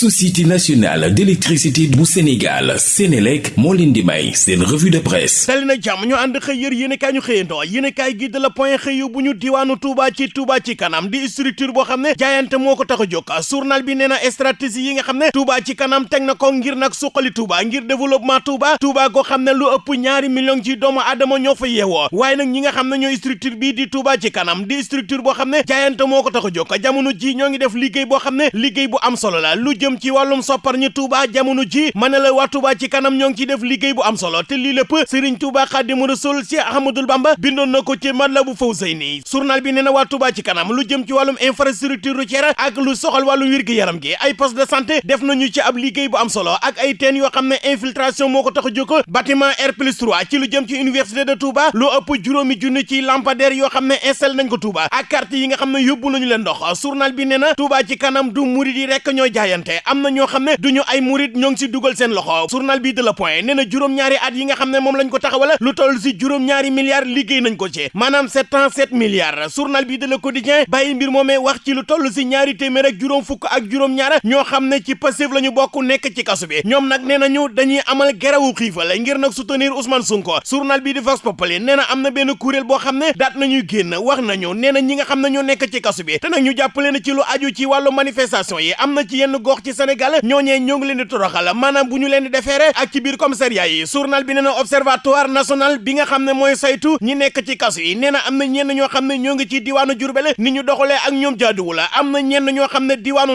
société nationale d'électricité bu Sénégal Sénélec moo leen di may seen revue de presse. Dali na jàmm ñu ànd xëy yër yéen kaay ñu xëyandoo. Yéen kaay gi de la point xëy bu ñu diwaanu Touba ci Touba ci kanam. Di structure boo xam ne jaayante moo ko tax a jóg. Journal bi nee na stratégie yi nga xam Touba ci kanam teg na ko ngir nag suqali Touba ngir développement Touba. Touba goo xam lu ëpp ñaari million ci doomu aadama ñoo fa yeewoo. Waaye nag ñi nga xam ne structure bii di Touba ci kanam di structure boo xam ne jaayante moo ko tax a jóg. Jamono ji ñoo ngi def liggéey boo xam ne bu am solo la. Lu jëm ci wàllum soppar ñu Touba jamono ji mën la waa Touba ci kanam ñoo ngi ciy def liggéey bu am solo te lii lépp Serigne Touba Xaadimu Rasuul Cheikh Ahmadou Bamba bindoon na ko ci Matlabul Fawzayni journal bi nee waa Touba ci kanam lu jëm ci wàllum infrastructure routière ak lu soxal wàllu wér-gi-yaram gi ay poste de santé def nañu ci ab liggéey bu am solo ak ay teen yoo xam ne infiltration moo ko tax bâtiment R plus 3 ci lu jëm ci université de Touba lu ëpp juróomi junni ci lampadaire yoo xam ne nañ ko Touba ak carte yi nga xam ne yóbbu nañu leen journal bi nee Touba ci kanam du murid yi rek ñoo jaayante am na ñoo xam ne duñu ay murid ñoo ngi si seen loxo journal bi de la point nee na juróom-ñaari at yi nga xam ne moom lañ ko taxawala lu toll si juróom-ñaari milliards liggéey nañ ko ci ans sept milliards journal bi de la quotidien bàyyi mbir moomee wax ci lu toll si ñaari téeméer ak juróom fukk ak juróom-ñaar ñoo xam ne ci Pastef la ñu bokk nekk ci kasu bi ñoom nag nee nañu dañuy amal gerawu xiifal ngir nag soutenir Ousmane Sonko journal bi di Vox Populi nee na am na benn kuréel boo xam ne daat nañuy génn wax nañu nee na ñi nga xam ne nekk ci kasu bi te nag ñu jàppale na ci lu aju ci wàllu manifestation yi am na ci yenn gox ci Sénégal ñooñee ñoo ngi leen di toroxal maanaam bu ñu leen di ak ci biir commissariat yi journal bi nee na observatoire national bi nga xam ne mooy saytu ñi nekk ci kasu yi nee na am ñenn ñoo xam ne ñoo ngi ci diwaanu Jurbel ni ñu doxalee ak ñoom jaaduwul am na ñenn ñoo xam ne diwaanu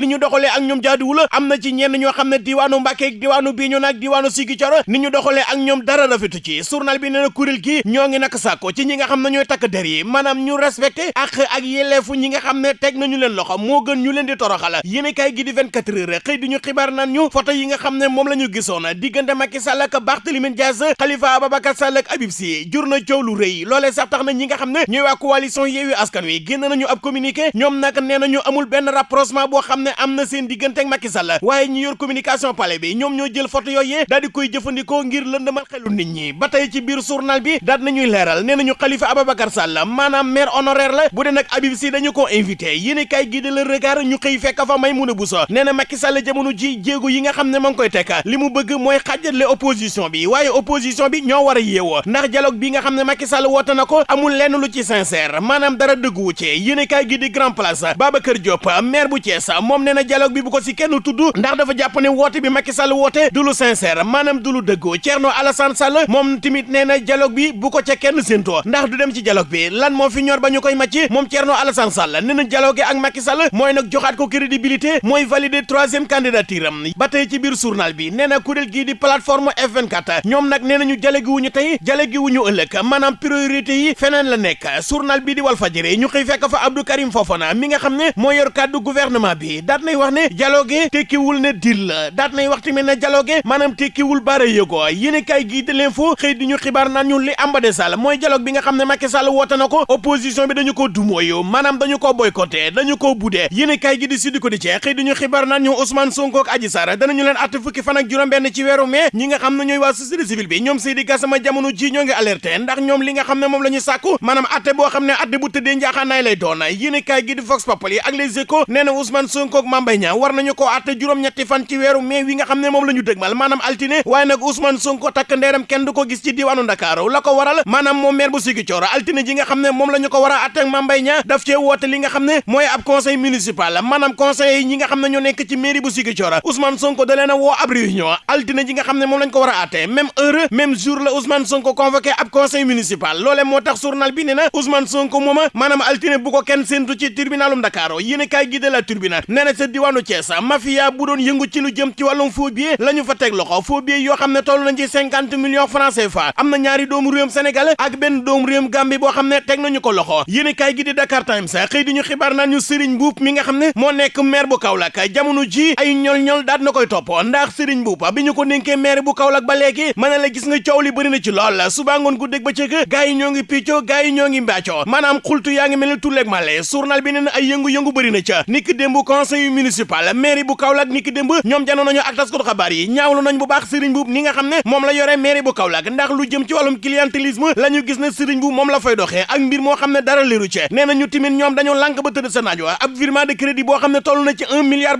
li ñu doxalee ak ñoom jaaduwul am na ci ñenn ñoo xam ne diwaanu Mbàkke diwaanu Bignona ak diwaanu Ziguinchor ni ñu doxalee ak ñoom dara rafetu ci journal bi nee na kuréel gi ñoo ngi nag sàkko ci ñi nga xam ne ñooy takk der yi maanaam ñu respecté ak ak yelleefu ñi nga xam ne teg nañu leen loxo moo gën ñu leen di toroxal yéen kay gi di 24 heures xëy di ñu xibaar naan ñu photo yi nga xam ne moom la ñu gisoon diggante Macky Sall ak Barthélémy Dias Khalifa Ababacar Sall ak Habib Sy jur na coow lu rëy loolee sax tax na ñi nga xam ne ñooy waa coalition Yewwi Askan Wi génn nañu ab communiqué ñoom nag nee nañu amul benn rapprochement boo xam ne am na seen diggante ak Macky Sall waaye ñi yor communication palais bi ñoom ñoo jël photo yooyee daal di koy jëfandikoo ngir lëndëmal xelu nit ñi ba tey ci biir journal bi daal nañuy leeral nee nañu Khalifa Ababacar Sall maanaam maire honoraire la bu dee nag Habib Sy dañu ko invité yéen kay gi de le regard ñu xëy fekk fa Maïmouna Bousso nee na Macky Sall jamono ji jéego yi nga xam ne ma ngi koy teg li mu bëgg mooy xàjjatle opposition bi waaye opposition bi ñoo war a ndax dialogue bi nga xam ne Macky Sall woote na ko amul lenn lu ci sincère maanaam dara dëgguwu ci yéen kay gi di grand place Babacar Diop maire bu Thiès moom nee dialogue bi bu ko si kenn tudd ndax dafa jàpp ne woote bi Macky Sall woote du lu sincère maanaam du lu dëggu Thierno Alassane Sall moom tamit nee na dialogue bi bu ko ca kenn séentoo ndax du dem ci dialogue bi lan moo fi ñor ba ñu koy màcc moom Thierno Alassane Sall nee na dialogue ak Macky Sall mooy nag joxaat ko crédibilité mooy valider troisième candidature am. Ba tey ci biir journal bi nee na kuréel gii di plateforme F24 ñoom nag nee nañu tey dialogue wuñu ëllëg maanaam priorité yi feneen la nekk. Journal bi di Walfadjri ñu xëy fekk fa Abdou mi nga xam ne moo yor kàddu gouvernement bi. Daat nay wax ne dialogue tekkiwul ne dil la. Daat nay wax tamit ne dialogue maanaam tekkiwul baara yëgoo yéen kay gii di l'info xëy di ñu xibaar naan ñun li amba Sall mooy dialogue bi nga gi naan ñu Ousmane Sonko ak Adji Sarr danañu leen àtte fukki fan ak juróom-benn ci weeru mai ñi nga xam ne ñooy waa société civile bi ñoom Seydi Gassama jamono ji ñoo ngi alerté ndax ñoom li nga xam ne moom la ñu sàkku maanaam àtte boo xam ne àtte bu tëddee njaaxaanaay lay doon yéen kay gi di Vox Populi ak Les Échos nee Ousmane Sonko ak Mame Mbaye war nañu ko àtte juróom-ñetti fan ci weeru mai wi nga xam ne moom la ñu dëgmal maanaam altine waaye nag Ousmane Sonko takk ndeeram kenn du ko gis ci diwaanu Ndakaaru la ko waral maire bu altine ji nga xam ne moom ko war a ak daf li nga ab conseil municipal maanaam conseil yi nga xam nekk ci mairie bu Ziguinchor Ousmane Sonko da leen a woo ab réunion altine ji nga xam ne moom lañ ko war a àtte même heure même jour la Ousmane Sonko convoqué ab conseil municipal. Loole moo tax journal bi na Ousmane Sonko mooma maanaam altine bu ko kenn séentu ci tribunalum Dakar yéen kaay gi de la tribunal nee na sa diwaanu Thiès mafia bu doon yëngu ci lu jëm ci wàllum faux billets la ñu fa teg loxo faux billets yoo xam ne toll nañ ci cinquante millions francs CFA. Am na ñaari doomu réewum Sénégal ak benn doomu réewum Gambie boo xam ne nañu ko loxo. Yéen kaay gi di Dakar Times xëy di ñu xibaar ñu Serigne Mboup mi nga xam ne moo nekk maire bu Kaolack jamono ji ay ñol-ñol daat na koy topp. Ndax Serigne Mboup bi ñu ko dénkee maire bu Kaolack ba léegi mën na gis nga coow li bëri na ci lool. Suba ngoon gu ba cëg gaa yi ñoo ngi piccoo gaa ñoo ngi xultu ngi male. Journal bi nee na ay yëngu-yëngu bëri na ca. Niki démb conseil municipal maire bu Kaolack niki démb ñoom janoon nañu ak taskatu xabaar yi. Ñaawlu nañ bu baax Serigne Mboup ni nga xam ne moom la yore maire bu Kaolack. Ndax lu jëm ci wàllum clientélisme la ñu gis ne Serigne Mboup moom la fay doxee. Ak mbir moo xam ne dara leeru ci nee na ñu timit ñoom dañoo lànk ba tëdd sa naaj wa. Ab virement de crédit boo xam ne toll na ci un milliard